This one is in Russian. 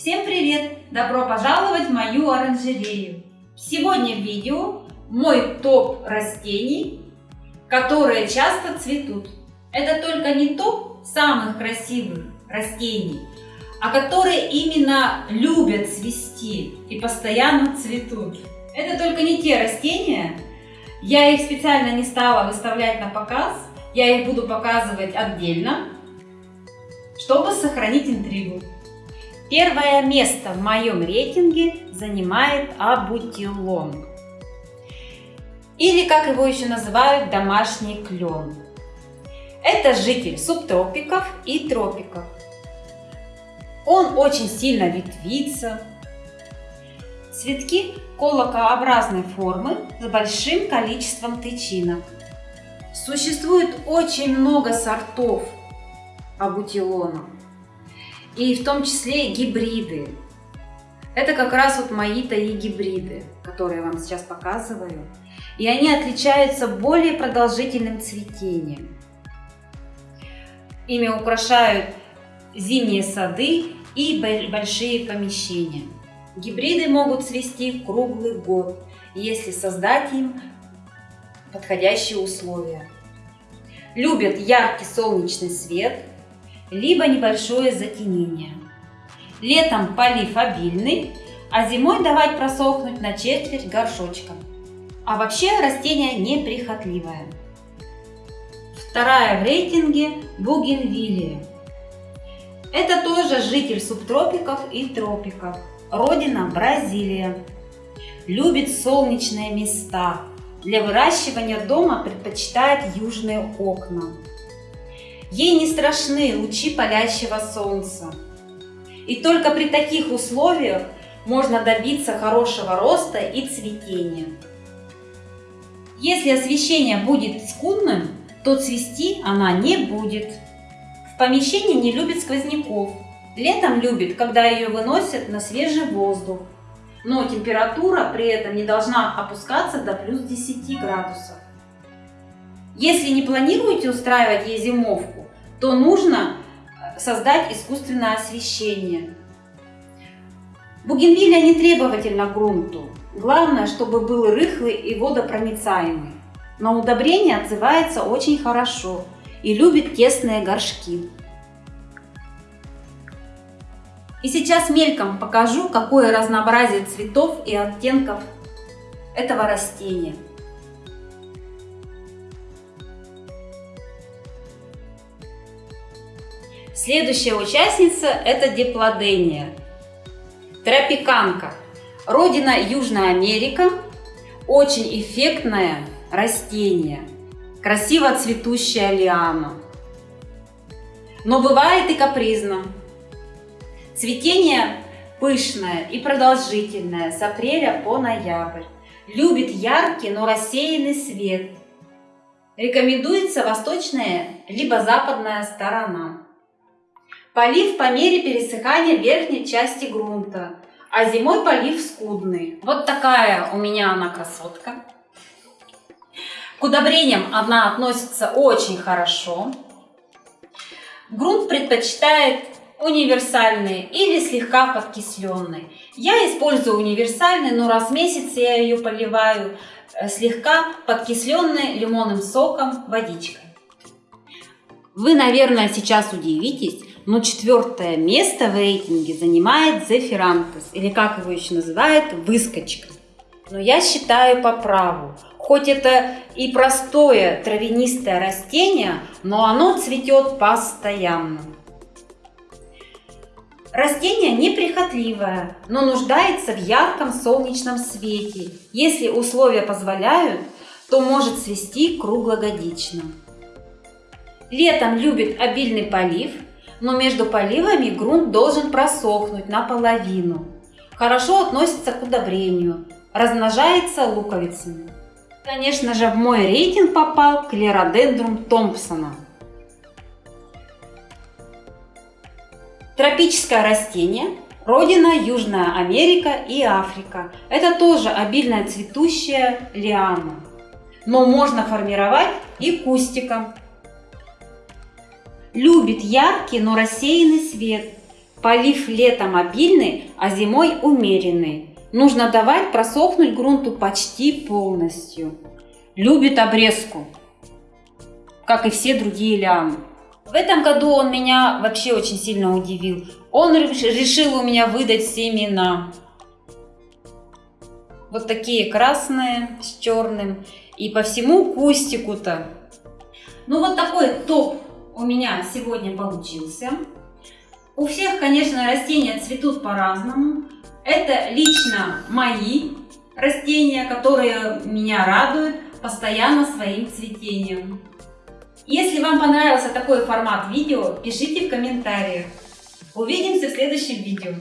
Всем привет! Добро пожаловать в мою оранжерею! Сегодня в видео мой топ растений, которые часто цветут. Это только не топ самых красивых растений, а которые именно любят цвести и постоянно цветут. Это только не те растения, я их специально не стала выставлять на показ, я их буду показывать отдельно, чтобы сохранить интригу. Первое место в моем рейтинге занимает абутилон. Или, как его еще называют, домашний клен. Это житель субтропиков и тропиков. Он очень сильно ветвится. Цветки колокообразной формы с большим количеством тычинок. Существует очень много сортов абутилона и в том числе гибриды. Это как раз вот мои таи гибриды, которые я вам сейчас показываю. И они отличаются более продолжительным цветением. Ими украшают зимние сады и большие помещения. Гибриды могут цвести круглый год, если создать им подходящие условия. Любят яркий солнечный свет, либо небольшое затенение. Летом полив обильный, а зимой давать просохнуть на четверть горшочка. А вообще растение неприхотливое. Вторая в рейтинге бугенвиллия. Это тоже житель субтропиков и тропиков. Родина Бразилия. Любит солнечные места. Для выращивания дома предпочитает южные окна. Ей не страшны лучи палящего солнца. И только при таких условиях можно добиться хорошего роста и цветения. Если освещение будет скудным, то цвести она не будет. В помещении не любит сквозняков. Летом любит, когда ее выносят на свежий воздух. Но температура при этом не должна опускаться до плюс 10 градусов. Если не планируете устраивать ей зимовку, то нужно э, создать искусственное освещение. Бугенвилля не требовательна к грунту. Главное, чтобы был рыхлый и водопроницаемый. На удобрение отзывается очень хорошо и любит тесные горшки. И сейчас мельком покажу, какое разнообразие цветов и оттенков этого растения. Следующая участница – это диплодения. Тропиканка. Родина Южная Америка. Очень эффектное растение. Красиво цветущая лиана. Но бывает и капризно. Цветение пышное и продолжительное с апреля по ноябрь. Любит яркий, но рассеянный свет. Рекомендуется восточная либо западная сторона. Полив по мере пересыхания верхней части грунта, а зимой полив скудный. Вот такая у меня она красотка. К удобрениям она относится очень хорошо. Грунт предпочитает универсальный или слегка подкисленный. Я использую универсальный, но раз в месяц я ее поливаю э, слегка подкисленной лимонным соком водичкой. Вы, наверное, сейчас удивитесь, но четвертое место в рейтинге занимает Зефирантес, или как его еще называют, выскочка. Но я считаю по праву. Хоть это и простое травянистое растение, но оно цветет постоянно. Растение неприхотливое, но нуждается в ярком солнечном свете. Если условия позволяют, то может цвести круглогодично. Летом любит обильный полив, но между поливами грунт должен просохнуть наполовину. Хорошо относится к удобрению, размножается луковицами. Конечно же, в мой рейтинг попал клеродендрум Томпсона. Тропическое растение, родина Южная Америка и Африка. Это тоже обильная цветущая лиана, но можно формировать и кустиком. Любит яркий, но рассеянный свет. Полив летом обильный, а зимой умеренный. Нужно давать просохнуть грунту почти полностью. Любит обрезку, как и все другие лианы. В этом году он меня вообще очень сильно удивил. Он решил у меня выдать семена. Вот такие красные с черным. И по всему кустику-то. Ну вот такой топ у меня сегодня получился. У всех, конечно, растения цветут по-разному. Это лично мои растения, которые меня радуют постоянно своим цветением. Если вам понравился такой формат видео, пишите в комментариях. Увидимся в следующем видео.